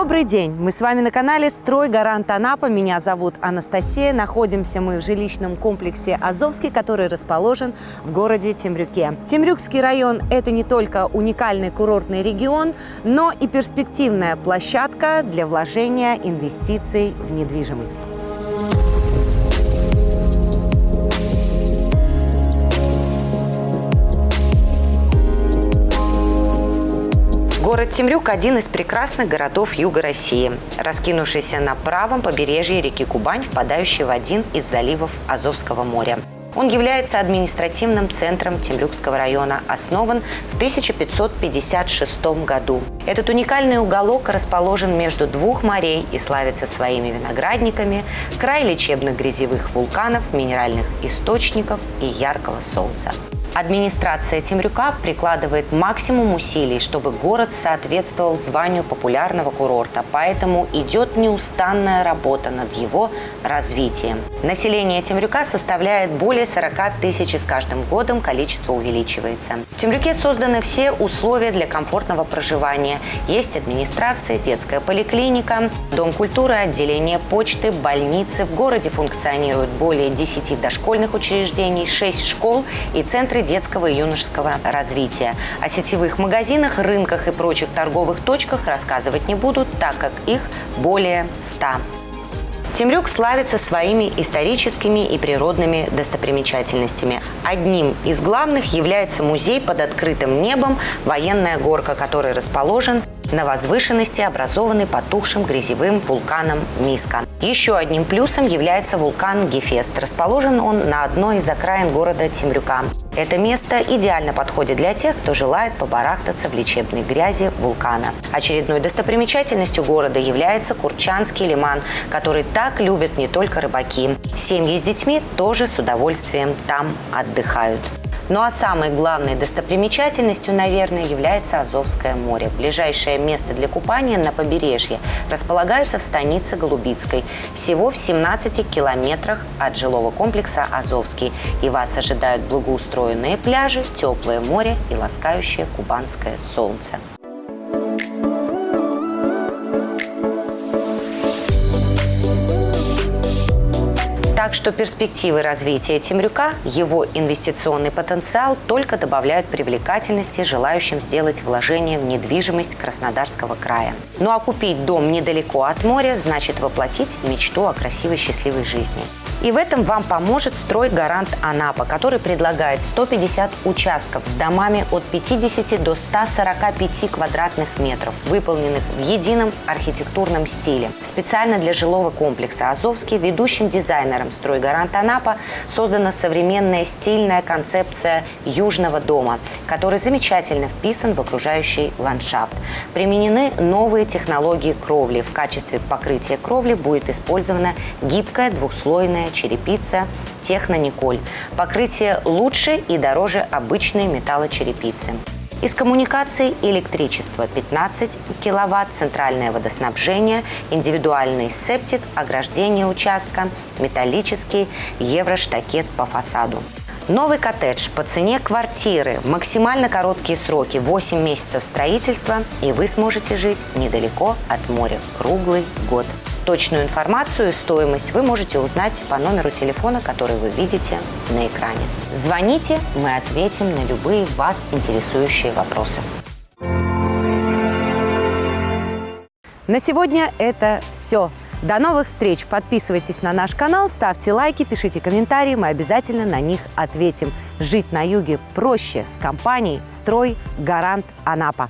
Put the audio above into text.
Добрый день! Мы с вами на канале «Строй Гарант Анапа». Меня зовут Анастасия. Находимся мы в жилищном комплексе «Азовский», который расположен в городе Темрюке. Темрюкский район – это не только уникальный курортный регион, но и перспективная площадка для вложения инвестиций в недвижимость. Город Темрюк – один из прекрасных городов юга России, раскинувшийся на правом побережье реки Кубань, впадающей в один из заливов Азовского моря. Он является административным центром Темрюкского района, основан в 1556 году. Этот уникальный уголок расположен между двух морей и славится своими виноградниками, край лечебных грязевых вулканов, минеральных источников и яркого солнца. Администрация Темрюка прикладывает максимум усилий, чтобы город соответствовал званию популярного курорта, поэтому идет неустанная работа над его развитием. Население Темрюка составляет более 40 тысяч и с каждым годом количество увеличивается. В Темрюке созданы все условия для комфортного проживания. Есть администрация, детская поликлиника, дом культуры, отделение почты, больницы. В городе функционируют более 10 дошкольных учреждений, 6 школ и центры центры детского и юношеского развития. О сетевых магазинах, рынках и прочих торговых точках рассказывать не буду, так как их более 100. Темрюк славится своими историческими и природными достопримечательностями. Одним из главных является музей под открытым небом «Военная горка», который расположен на возвышенности, образованной потухшим грязевым вулканом Миска. Еще одним плюсом является вулкан Гефест. Расположен он на одной из окраин города Темрюка. Это место идеально подходит для тех, кто желает побарахтаться в лечебной грязи вулкана. Очередной достопримечательностью города является Курчанский лиман, который так любят не только рыбаки. Семьи с детьми тоже с удовольствием там отдыхают. Ну а самой главной достопримечательностью, наверное, является Азовское море. Ближайшее место для купания на побережье располагается в станице Голубицкой, всего в 17 километрах от жилого комплекса Азовский. И вас ожидают благоустроенные пляжи, теплое море и ласкающее кубанское солнце. Так что перспективы развития Темрюка, его инвестиционный потенциал только добавляют привлекательности желающим сделать вложение в недвижимость Краснодарского края. Ну а купить дом недалеко от моря значит воплотить мечту о красивой счастливой жизни. И в этом вам поможет стройгарант Анапа, который предлагает 150 участков с домами от 50 до 145 квадратных метров, выполненных в едином архитектурном стиле. Специально для жилого комплекса «Азовский» ведущим дизайнером стройгарант Анапа создана современная стильная концепция южного дома, который замечательно вписан в окружающий ландшафт. Применены новые технологии кровли. В качестве покрытия кровли будет использована гибкая двухслойная черепица Техно-Николь. Покрытие лучше и дороже обычной металлочерепицы. Из коммуникаций электричество 15 киловатт, центральное водоснабжение, индивидуальный септик, ограждение участка, металлический евроштакет по фасаду. Новый коттедж по цене квартиры, максимально короткие сроки, 8 месяцев строительства, и вы сможете жить недалеко от моря круглый год. Точную информацию и стоимость вы можете узнать по номеру телефона, который вы видите на экране. Звоните, мы ответим на любые вас интересующие вопросы. На сегодня это все. До новых встреч! Подписывайтесь на наш канал, ставьте лайки, пишите комментарии, мы обязательно на них ответим. Жить на юге проще с компанией «Строй Гарант Анапа».